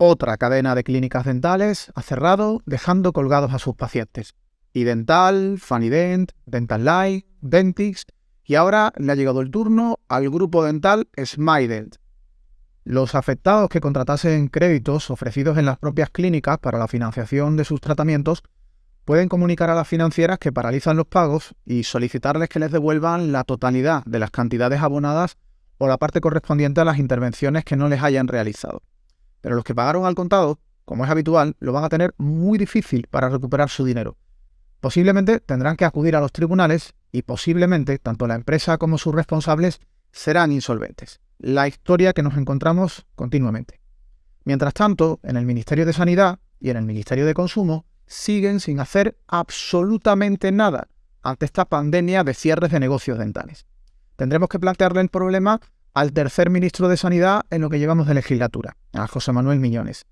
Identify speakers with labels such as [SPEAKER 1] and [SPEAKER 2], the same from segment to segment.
[SPEAKER 1] Otra cadena de clínicas dentales ha cerrado, dejando colgados a sus pacientes. Idental, Fanident, Dental Life, Dentix y ahora le ha llegado el turno al grupo dental Smident. Los afectados que contratasen créditos ofrecidos en las propias clínicas para la financiación de sus tratamientos pueden comunicar a las financieras que paralizan los pagos y solicitarles que les devuelvan la totalidad de las cantidades abonadas o la parte correspondiente a las intervenciones que no les hayan realizado. Pero los que pagaron al contado, como es habitual, lo van a tener muy difícil para recuperar su dinero. Posiblemente tendrán que acudir a los tribunales y posiblemente tanto la empresa como sus responsables serán insolventes. La historia que nos encontramos continuamente. Mientras tanto, en el Ministerio de Sanidad y en el Ministerio de Consumo siguen sin hacer absolutamente nada ante esta pandemia de cierres de negocios dentales. Tendremos que plantearle el problema al tercer ministro de Sanidad en lo que llevamos de legislatura, a José Manuel Miñones,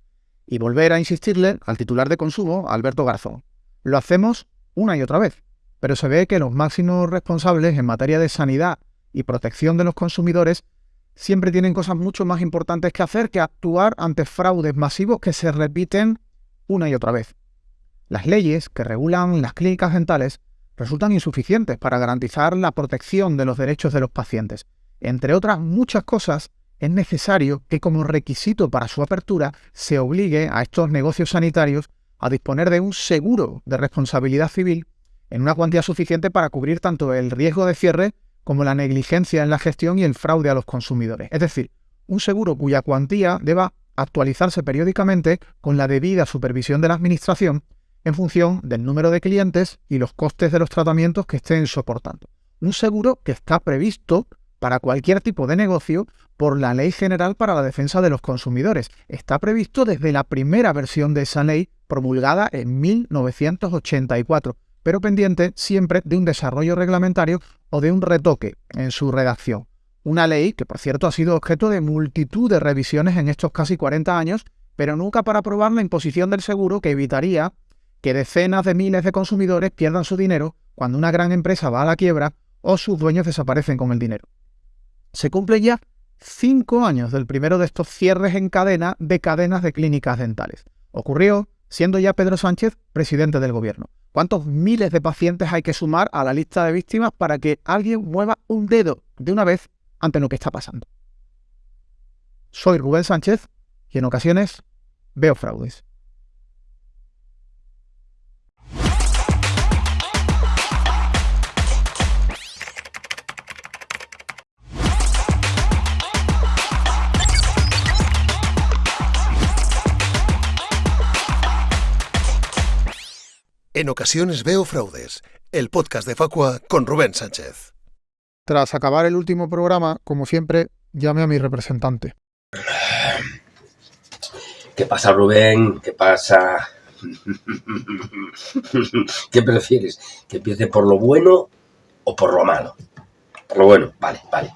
[SPEAKER 1] y volver a insistirle al titular de consumo, Alberto Garzón. Lo hacemos una y otra vez, pero se ve que los máximos responsables en materia de sanidad y protección de los consumidores siempre tienen cosas mucho más importantes que hacer que actuar ante fraudes masivos que se repiten una y otra vez. Las leyes que regulan las clínicas dentales resultan insuficientes para garantizar la protección de los derechos de los pacientes. Entre otras muchas cosas, es necesario que como requisito para su apertura se obligue a estos negocios sanitarios a disponer de un seguro de responsabilidad civil en una cuantía suficiente para cubrir tanto el riesgo de cierre como la negligencia en la gestión y el fraude a los consumidores. Es decir, un seguro cuya cuantía deba actualizarse periódicamente con la debida supervisión de la Administración en función del número de clientes y los costes de los tratamientos que estén soportando. Un seguro que está previsto para cualquier tipo de negocio por la Ley General para la Defensa de los Consumidores. Está previsto desde la primera versión de esa ley promulgada en 1984, pero pendiente siempre de un desarrollo reglamentario o de un retoque en su redacción. Una ley que, por cierto, ha sido objeto de multitud de revisiones en estos casi 40 años, pero nunca para aprobar la imposición del seguro que evitaría que decenas de miles de consumidores pierdan su dinero cuando una gran empresa va a la quiebra o sus dueños desaparecen con el dinero. Se cumplen ya cinco años del primero de estos cierres en cadena de cadenas de clínicas dentales. Ocurrió siendo ya Pedro Sánchez presidente del gobierno. ¿Cuántos miles de pacientes hay que sumar a la lista de víctimas para que alguien mueva un dedo de una vez ante lo que está pasando? Soy Rubén Sánchez y en ocasiones veo fraudes.
[SPEAKER 2] En ocasiones veo fraudes, el podcast de Facua con Rubén Sánchez.
[SPEAKER 1] Tras acabar el último programa, como siempre, llame a mi representante.
[SPEAKER 3] ¿Qué pasa, Rubén? ¿Qué pasa? ¿Qué prefieres? ¿Que empiece por lo bueno o por lo malo? Por lo bueno, vale, vale.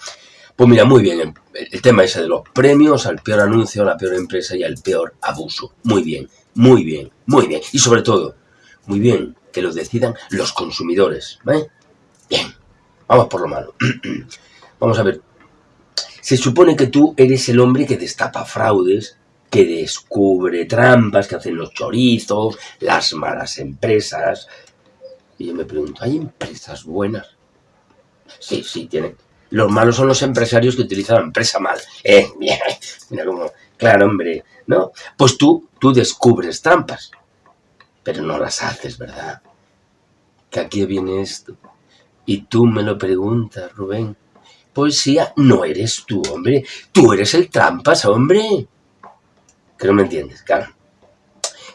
[SPEAKER 3] Pues mira, muy bien, el tema ese de los premios al peor anuncio, a la peor empresa y al peor abuso. Muy bien, muy bien, muy bien. Y sobre todo, muy bien, que lo decidan los consumidores. ¿eh? Bien, vamos por lo malo. vamos a ver. Se supone que tú eres el hombre que destapa fraudes, que descubre trampas, que hacen los chorizos, las malas empresas. Y yo me pregunto, ¿hay empresas buenas? Sí, sí, tienen. Los malos son los empresarios que utilizan la empresa mal. Eh, mira cómo, claro, hombre, ¿no? Pues tú, tú descubres trampas pero no las haces, ¿verdad? ¿Que aquí viene esto? Y tú me lo preguntas, Rubén. Poesía no eres tú, hombre. Tú eres el trampas, hombre. Que no me entiendes, claro.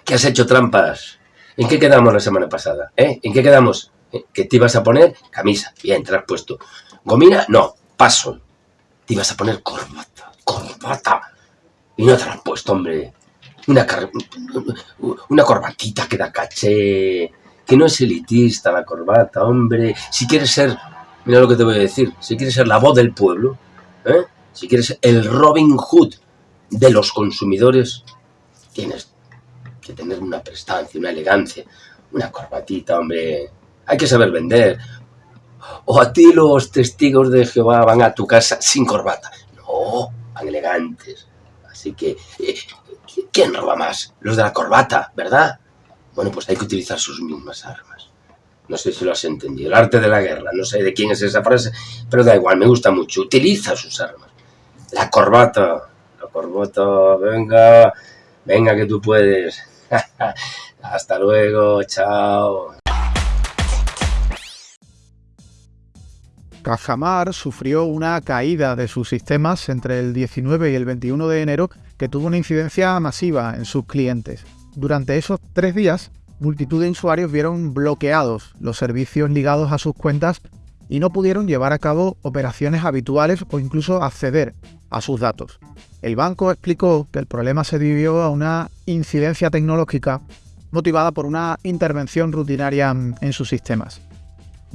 [SPEAKER 3] ¿Qué has hecho trampas? ¿En qué quedamos la semana pasada? ¿Eh? ¿En qué quedamos? ¿Eh? ¿Que te ibas a poner? Camisa. Bien, te has puesto. ¿Gomina? No. Paso. Te ibas a poner corbata. Corbata. Y no te has puesto, hombre una, una corbatita que da caché, que no es elitista la corbata, hombre. Si quieres ser, mira lo que te voy a decir, si quieres ser la voz del pueblo, ¿eh? si quieres ser el Robin Hood de los consumidores, tienes que tener una prestancia, una elegancia, una corbatita, hombre. Hay que saber vender. O a ti los testigos de Jehová van a tu casa sin corbata. No, van elegantes Así que, eh, ¿quién roba más? Los de la corbata, ¿verdad? Bueno, pues hay que utilizar sus mismas armas. No sé si lo has entendido. El arte de la guerra. No sé de quién es esa frase, pero da igual, me gusta mucho. Utiliza sus armas. La corbata. La corbata, venga. Venga que tú puedes. Hasta luego, chao.
[SPEAKER 1] Cajamar sufrió una caída de sus sistemas entre el 19 y el 21 de enero que tuvo una incidencia masiva en sus clientes. Durante esos tres días, multitud de usuarios vieron bloqueados los servicios ligados a sus cuentas y no pudieron llevar a cabo operaciones habituales o incluso acceder a sus datos. El banco explicó que el problema se debió a una incidencia tecnológica motivada por una intervención rutinaria en sus sistemas.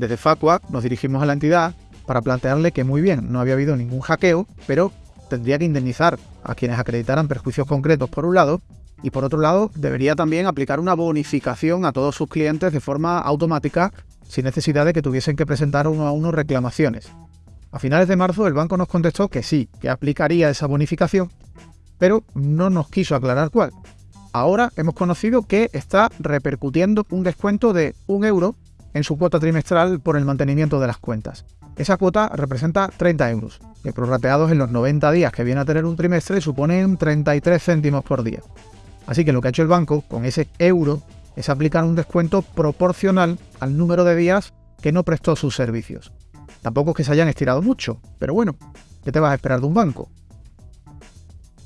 [SPEAKER 1] Desde Facua nos dirigimos a la entidad para plantearle que muy bien, no había habido ningún hackeo, pero tendría que indemnizar a quienes acreditaran perjuicios concretos por un lado, y por otro lado debería también aplicar una bonificación a todos sus clientes de forma automática sin necesidad de que tuviesen que presentar uno a uno reclamaciones. A finales de marzo el banco nos contestó que sí, que aplicaría esa bonificación, pero no nos quiso aclarar cuál. Ahora hemos conocido que está repercutiendo un descuento de un euro en su cuota trimestral por el mantenimiento de las cuentas. Esa cuota representa 30 euros, que prorrateados en los 90 días que viene a tener un trimestre suponen 33 céntimos por día. Así que lo que ha hecho el banco con ese euro es aplicar un descuento proporcional al número de días que no prestó sus servicios. Tampoco es que se hayan estirado mucho, pero bueno, ¿qué te vas a esperar de un banco?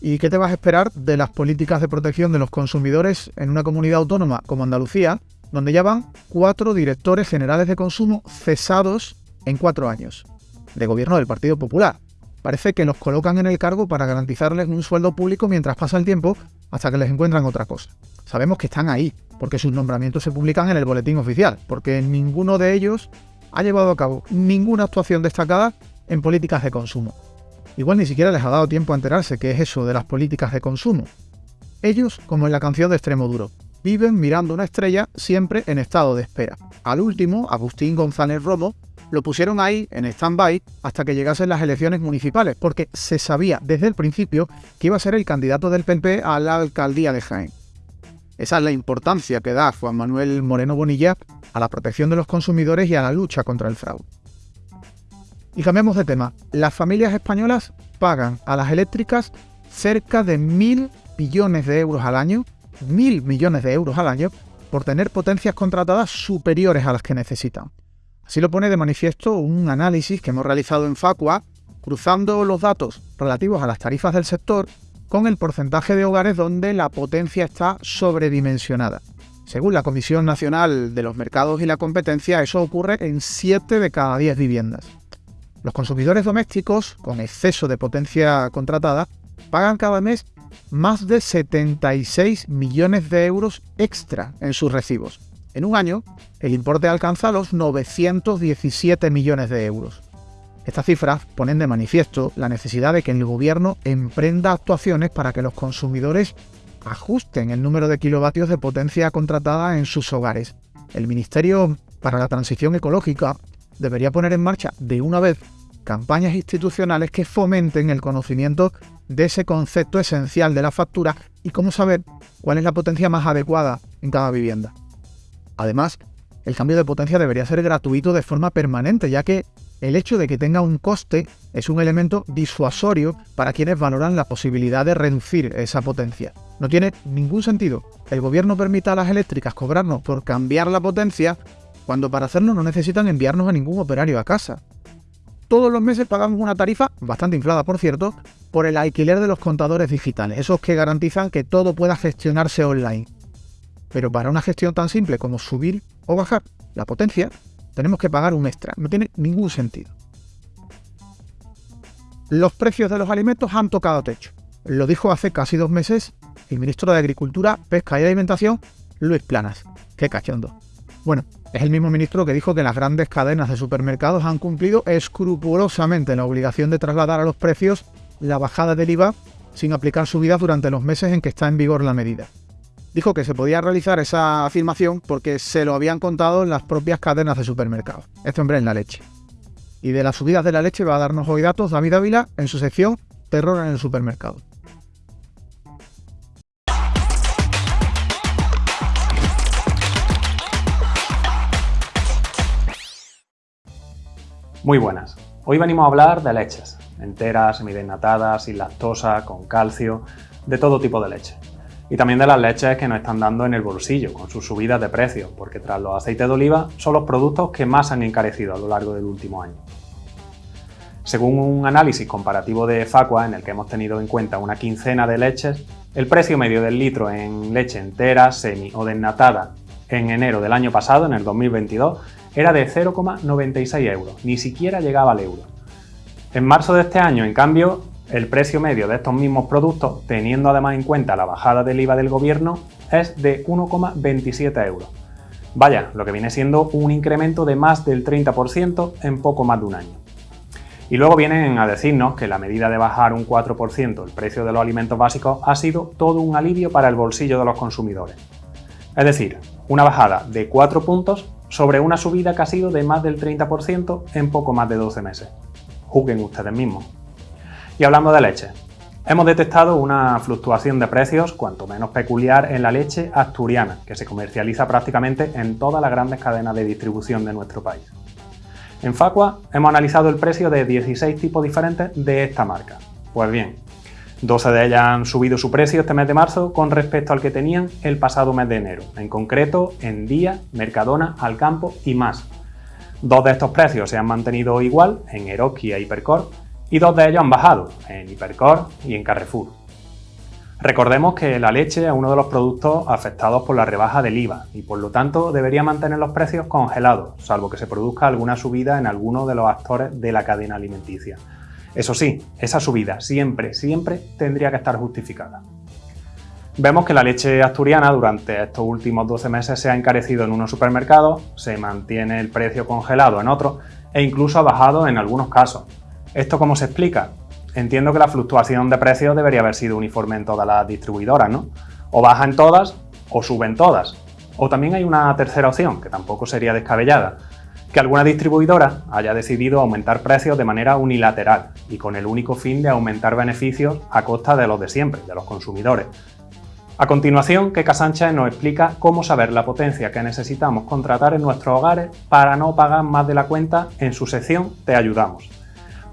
[SPEAKER 1] ¿Y qué te vas a esperar de las políticas de protección de los consumidores en una comunidad autónoma como Andalucía, donde ya van cuatro directores generales de consumo cesados en cuatro años, de gobierno del Partido Popular. Parece que los colocan en el cargo para garantizarles un sueldo público mientras pasa el tiempo hasta que les encuentran otra cosa. Sabemos que están ahí, porque sus nombramientos se publican en el boletín oficial, porque ninguno de ellos ha llevado a cabo ninguna actuación destacada en políticas de consumo. Igual ni siquiera les ha dado tiempo a enterarse qué es eso de las políticas de consumo. Ellos, como en la canción de Extremo Duro, viven mirando una estrella siempre en estado de espera. Al último, Agustín González Romo, lo pusieron ahí en stand-by hasta que llegasen las elecciones municipales, porque se sabía desde el principio que iba a ser el candidato del PP a la alcaldía de Jaén. Esa es la importancia que da Juan Manuel Moreno Bonilla a la protección de los consumidores y a la lucha contra el fraude. Y cambiamos de tema. Las familias españolas pagan a las eléctricas cerca de mil billones de euros al año mil millones de euros al año por tener potencias contratadas superiores a las que necesitan. Así lo pone de manifiesto un análisis que hemos realizado en Facua, cruzando los datos relativos a las tarifas del sector con el porcentaje de hogares donde la potencia está sobredimensionada. Según la Comisión Nacional de los Mercados y la Competencia, eso ocurre en 7 de cada 10 viviendas. Los consumidores domésticos, con exceso de potencia contratada, pagan cada mes más de 76 millones de euros extra en sus recibos. En un año, el importe alcanza los 917 millones de euros. Estas cifras ponen de manifiesto la necesidad de que el gobierno emprenda actuaciones para que los consumidores ajusten el número de kilovatios de potencia contratada en sus hogares. El Ministerio para la Transición Ecológica debería poner en marcha de una vez campañas institucionales que fomenten el conocimiento de ese concepto esencial de la factura y cómo saber cuál es la potencia más adecuada en cada vivienda. Además, el cambio de potencia debería ser gratuito de forma permanente, ya que el hecho de que tenga un coste es un elemento disuasorio para quienes valoran la posibilidad de reducir esa potencia. No tiene ningún sentido que el gobierno permita a las eléctricas cobrarnos por cambiar la potencia cuando para hacerlo no necesitan enviarnos a ningún operario a casa todos los meses pagamos una tarifa, bastante inflada por cierto, por el alquiler de los contadores digitales, esos que garantizan que todo pueda gestionarse online. Pero para una gestión tan simple como subir o bajar la potencia, tenemos que pagar un extra. No tiene ningún sentido. Los precios de los alimentos han tocado techo. Lo dijo hace casi dos meses el ministro de Agricultura, Pesca y Alimentación, Luis Planas. Qué cachondo. Bueno, es el mismo ministro que dijo que las grandes cadenas de supermercados han cumplido escrupulosamente la obligación de trasladar a los precios la bajada del IVA sin aplicar subidas durante los meses en que está en vigor la medida. Dijo que se podía realizar esa afirmación porque se lo habían contado en las propias cadenas de supermercados. Este hombre en la leche. Y de las subidas de la leche va a darnos hoy datos David Ávila en su sección Terror en el supermercado.
[SPEAKER 4] Muy buenas. Hoy venimos a hablar de leches, enteras, semidesnatadas, sin lactosa, con calcio, de todo tipo de leche. Y también de las leches que nos están dando en el bolsillo, con sus subidas de precio, porque tras los aceites de oliva son los productos que más han encarecido a lo largo del último año. Según un análisis comparativo de Facua, en el que hemos tenido en cuenta una quincena de leches, el precio medio del litro en leche entera, semi o desnatada en enero del año pasado, en el 2022, era de 0,96 euros, ni siquiera llegaba al euro. En marzo de este año, en cambio, el precio medio de estos mismos productos, teniendo además en cuenta la bajada del IVA del gobierno, es de 1,27 euros. Vaya, lo que viene siendo un incremento de más del 30% en poco más de un año. Y luego vienen a decirnos que la medida de bajar un 4% el precio de los alimentos básicos ha sido todo un alivio para el bolsillo de los consumidores. Es decir, una bajada de 4 puntos sobre una subida que ha sido de más del 30% en poco más de 12 meses. Juzguen ustedes mismos. Y hablando de leche, hemos detectado una fluctuación de precios cuanto menos peculiar en la leche asturiana, que se comercializa prácticamente en todas las grandes cadenas de distribución de nuestro país. En Facua hemos analizado el precio de 16 tipos diferentes de esta marca. Pues bien, 12 de ellas han subido su precio este mes de marzo con respecto al que tenían el pasado mes de enero, en concreto en Día, Mercadona, Alcampo y más. Dos de estos precios se han mantenido igual en Eroski e Hipercor y dos de ellos han bajado en Hipercor y en Carrefour. Recordemos que la leche es uno de los productos afectados por la rebaja del IVA y por lo tanto debería mantener los precios congelados, salvo que se produzca alguna subida en alguno de los actores de la cadena alimenticia. Eso sí, esa subida siempre, siempre tendría que estar justificada. Vemos que la leche asturiana durante estos últimos 12 meses se ha encarecido en unos supermercados, se mantiene el precio congelado en otros e incluso ha bajado en algunos casos. ¿Esto cómo se explica? entiendo que la fluctuación de precios debería haber sido uniforme en todas las distribuidoras, ¿no? O baja en todas o suben todas. O también hay una tercera opción, que tampoco sería descabellada, que alguna distribuidora haya decidido aumentar precios de manera unilateral y con el único fin de aumentar beneficios a costa de los de siempre, de los consumidores. A continuación, Keka Sánchez nos explica cómo saber la potencia que necesitamos contratar en nuestros hogares para no pagar más de la cuenta en su sección Te ayudamos.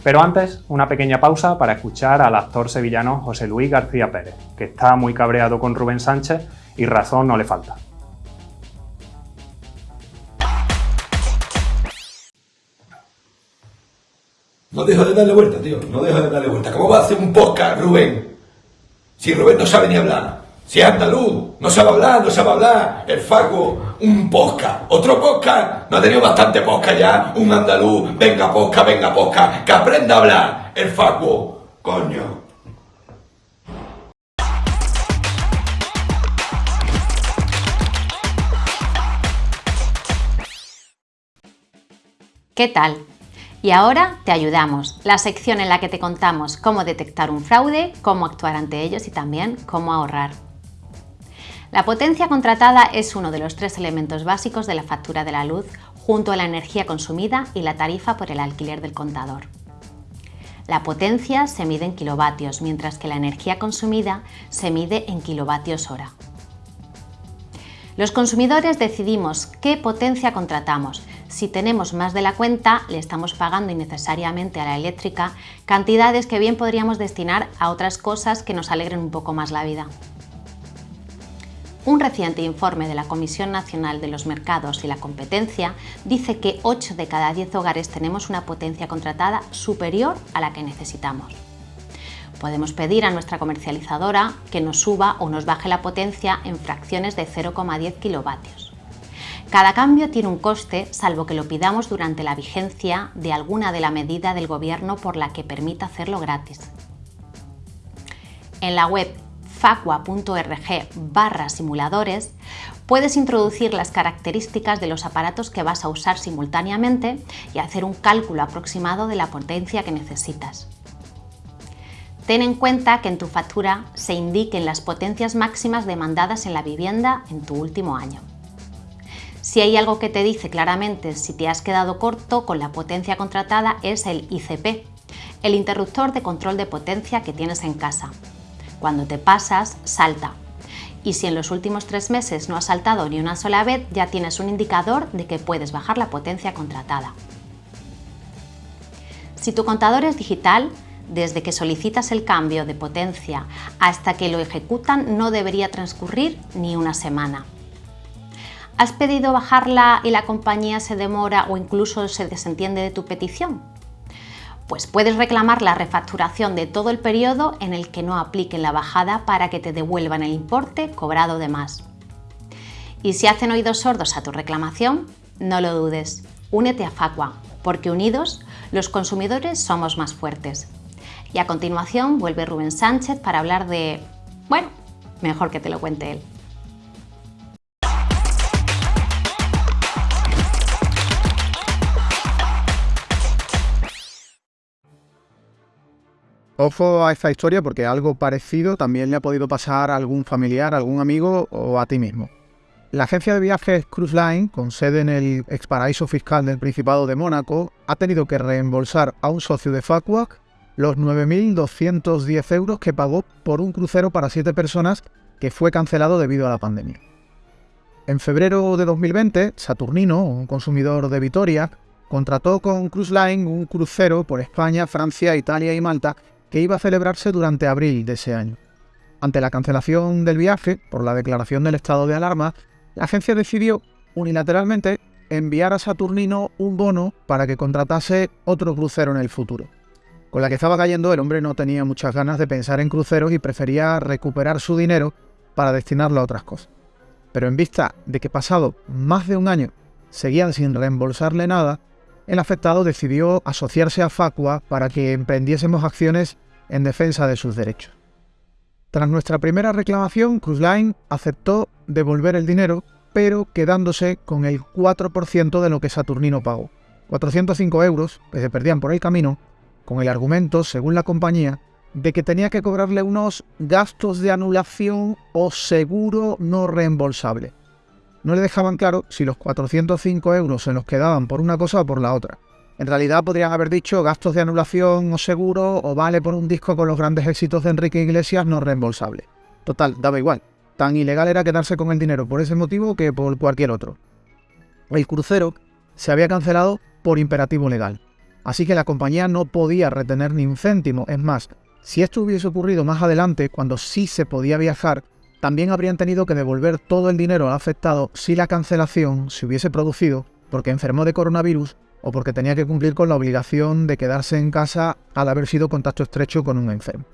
[SPEAKER 4] Pero antes, una pequeña pausa para escuchar al actor sevillano José Luis García Pérez, que está muy cabreado con Rubén Sánchez y razón no le falta.
[SPEAKER 5] No dejo de darle vuelta, tío, no dejo de darle vuelta. ¿Cómo va a hacer un podcast, Rubén? Si Rubén no sabe ni hablar. Si es andaluz, no sabe hablar, no sabe hablar. El Faco, un posca. Otro posca. No ha tenido bastante posca ya. Un andaluz, venga posca, venga posca. Que aprenda a hablar. El Faco, coño.
[SPEAKER 6] ¿Qué tal? Y ahora te ayudamos, la sección en la que te contamos cómo detectar un fraude, cómo actuar ante ellos y también cómo ahorrar. La potencia contratada es uno de los tres elementos básicos de la factura de la luz, junto a la energía consumida y la tarifa por el alquiler del contador. La potencia se mide en kilovatios, mientras que la energía consumida se mide en kilovatios hora. Los consumidores decidimos qué potencia contratamos. Si tenemos más de la cuenta, le estamos pagando innecesariamente a la eléctrica cantidades que bien podríamos destinar a otras cosas que nos alegren un poco más la vida. Un reciente informe de la Comisión Nacional de los Mercados y la Competencia dice que 8 de cada 10 hogares tenemos una potencia contratada superior a la que necesitamos. Podemos pedir a nuestra comercializadora que nos suba o nos baje la potencia en fracciones de 0,10 kilovatios. Cada cambio tiene un coste, salvo que lo pidamos durante la vigencia de alguna de la medida del Gobierno por la que permita hacerlo gratis. En la web facua.org barra simuladores, puedes introducir las características de los aparatos que vas a usar simultáneamente y hacer un cálculo aproximado de la potencia que necesitas. Ten en cuenta que en tu factura se indiquen las potencias máximas demandadas en la vivienda en tu último año. Si hay algo que te dice claramente si te has quedado corto con la potencia contratada es el ICP, el interruptor de control de potencia que tienes en casa, cuando te pasas, salta. Y si en los últimos tres meses no has saltado ni una sola vez, ya tienes un indicador de que puedes bajar la potencia contratada. Si tu contador es digital, desde que solicitas el cambio de potencia hasta que lo ejecutan no debería transcurrir ni una semana. ¿Has pedido bajarla y la compañía se demora o incluso se desentiende de tu petición? Pues puedes reclamar la refacturación de todo el periodo en el que no apliquen la bajada para que te devuelvan el importe cobrado de más. Y si hacen oídos sordos a tu reclamación, no lo dudes, únete a Facua, porque unidos los consumidores somos más fuertes. Y a continuación vuelve Rubén Sánchez para hablar de... bueno, mejor que te lo cuente él.
[SPEAKER 1] Ojo a esta historia porque algo parecido también le ha podido pasar a algún familiar, a algún amigo o a ti mismo. La agencia de viajes Cruise Line, con sede en el exparaíso fiscal del Principado de Mónaco, ha tenido que reembolsar a un socio de Facua los 9.210 euros que pagó por un crucero para 7 personas que fue cancelado debido a la pandemia. En febrero de 2020, Saturnino, un consumidor de Vitoria, contrató con Cruise Line un crucero por España, Francia, Italia y Malta que iba a celebrarse durante abril de ese año. Ante la cancelación del viaje por la declaración del estado de alarma, la agencia decidió unilateralmente enviar a Saturnino un bono para que contratase otro crucero en el futuro. Con la que estaba cayendo, el hombre no tenía muchas ganas de pensar en cruceros y prefería recuperar su dinero para destinarlo a otras cosas. Pero en vista de que pasado más de un año seguían sin reembolsarle nada, el afectado decidió asociarse a Facua para que emprendiésemos acciones en defensa de sus derechos. Tras nuestra primera reclamación, Cruise Line aceptó devolver el dinero, pero quedándose con el 4% de lo que Saturnino pagó. 405 euros que se perdían por el camino, con el argumento, según la compañía, de que tenía que cobrarle unos gastos de anulación o seguro no reembolsable no le dejaban claro si los 405 euros se los quedaban por una cosa o por la otra. En realidad podrían haber dicho gastos de anulación o seguro o vale por un disco con los grandes éxitos de Enrique Iglesias no reembolsable. Total, daba igual. Tan ilegal era quedarse con el dinero por ese motivo que por cualquier otro. El crucero se había cancelado por imperativo legal. Así que la compañía no podía retener ni un céntimo. Es más, si esto hubiese ocurrido más adelante, cuando sí se podía viajar, también habrían tenido que devolver todo el dinero al afectado si la cancelación se hubiese producido porque enfermó de coronavirus o porque tenía que cumplir con la obligación de quedarse en casa al haber sido contacto estrecho con un enfermo.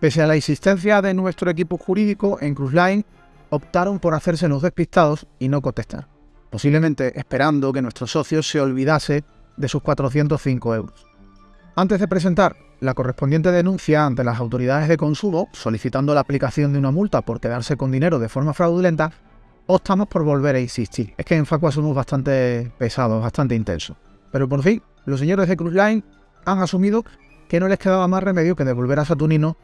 [SPEAKER 1] Pese a la insistencia de nuestro equipo jurídico en Cruise Line, optaron por hacerse los despistados y no contestar, posiblemente esperando que nuestro socio se olvidase de sus 405 euros. Antes de presentar la correspondiente denuncia ante las autoridades de consumo, solicitando la aplicación de una multa por quedarse con dinero de forma fraudulenta, optamos por volver a insistir. Es que en Facua somos bastante pesados, bastante intensos. Pero por fin, los señores de Cruise Line han asumido que no les quedaba más remedio que devolver a Saturnino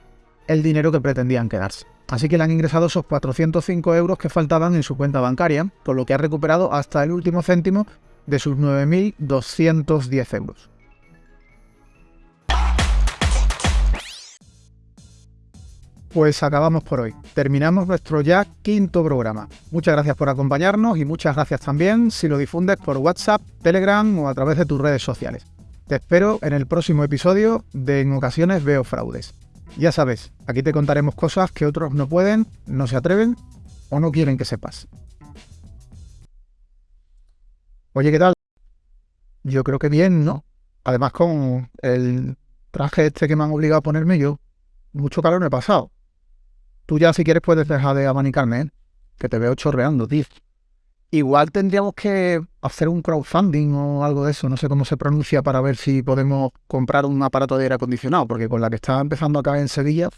[SPEAKER 1] el dinero que pretendían quedarse. Así que le han ingresado esos 405 euros que faltaban en su cuenta bancaria, por lo que ha recuperado hasta el último céntimo de sus 9.210 euros. Pues acabamos por hoy. Terminamos nuestro ya quinto programa. Muchas gracias por acompañarnos y muchas gracias también si lo difundes por WhatsApp, Telegram o a través de tus redes sociales. Te espero en el próximo episodio de En ocasiones veo fraudes. Ya sabes, aquí te contaremos cosas que otros no pueden, no se atreven o no quieren que sepas. Oye, ¿qué tal? Yo creo que bien, ¿no? Además con el traje este que me han obligado a ponerme yo, mucho calor me he pasado. Tú ya si quieres puedes dejar de abanicarme, ¿eh? Que te veo chorreando, tío. Igual tendríamos que hacer un crowdfunding o algo de eso, no sé cómo se pronuncia, para ver si podemos comprar un aparato de aire acondicionado, porque con la que está empezando acá en Sevilla,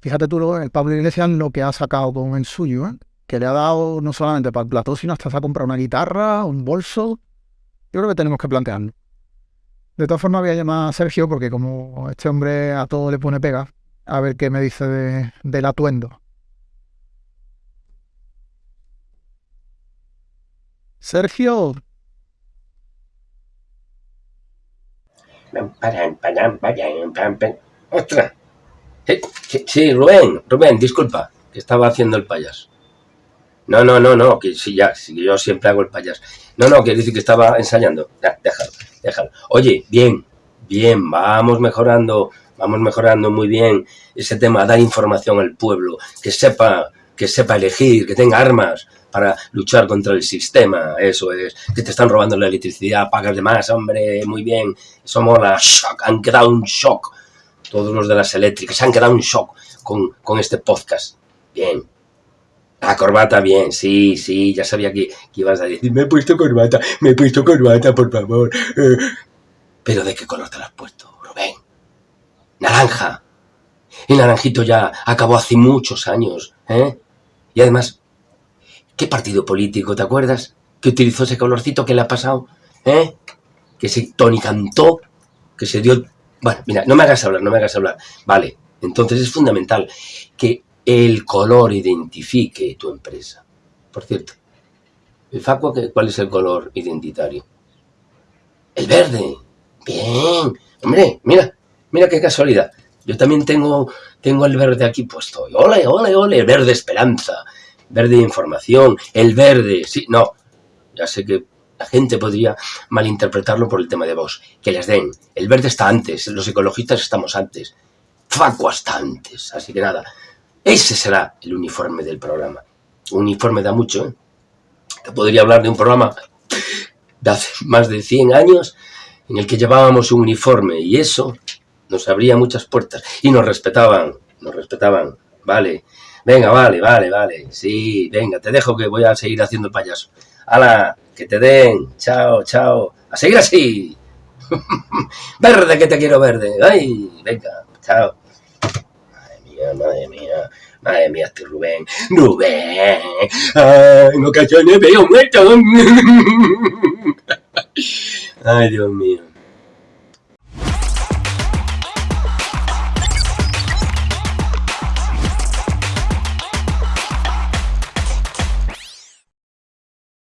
[SPEAKER 1] fíjate tú el Pablo Iglesias lo que ha sacado con el suyo, ¿eh? que le ha dado no solamente para el plató, sino hasta se ha comprado una guitarra, un bolso. Yo creo que tenemos que plantearlo. De todas formas voy a llamar a Sergio porque como este hombre a todo le pone pega, a ver qué me dice de, del atuendo. Sergio.
[SPEAKER 3] ¡Ostras! Sí, Rubén, Rubén, disculpa, que estaba haciendo el payas. No, no, no, no, que sí, ya, sí, yo siempre hago el payas. No, no, que dice que estaba ensayando. Ya, déjalo, déjalo. Oye, bien, bien, vamos mejorando, vamos mejorando muy bien ese tema, dar información al pueblo, que sepa, que sepa elegir, que tenga armas para luchar contra el sistema, eso es, que te están robando la electricidad, pagas de más, hombre, muy bien, somos la shock, han quedado un shock, todos los de las eléctricas han quedado un shock con, con este podcast, bien, la corbata, bien, sí, sí, ya sabía que, ibas a decir, me he puesto corbata, me he puesto corbata, por favor. Eh, pero ¿de qué color te la has puesto? Naranja. El naranjito ya acabó hace muchos años, ¿eh? Y además, ¿qué partido político, te acuerdas? Que utilizó ese colorcito que le ha pasado, ¿eh? Que se tonicantó, que se dio... Bueno, mira, no me hagas hablar, no me hagas hablar. Vale, entonces es fundamental que el color identifique tu empresa. Por cierto, ¿el Facua cuál es el color identitario? El verde. Bien. Hombre, mira, mira qué casualidad. Yo también tengo, tengo el verde aquí puesto. Ole, ole, ole, verde esperanza, verde información, el verde. Sí, no, ya sé que la gente podría malinterpretarlo por el tema de vos. Que les den. El verde está antes, los ecologistas estamos antes. Facua está antes. Así que nada, ese será el uniforme del programa. Uniforme da mucho, ¿eh? Te podría hablar de un programa de hace más de 100 años en el que llevábamos un uniforme y eso nos abría muchas puertas y nos respetaban, nos respetaban. Vale, venga, vale, vale, vale. Sí, venga, te dejo que voy a seguir haciendo payaso. ¡Hala! Que te den. Chao, chao. A seguir así. verde, que te quiero verde. Ay, venga, chao madre mía, madre mía, este Rubén, Rubén, ay, en ocasiones veo muerto. Ay, Dios mío.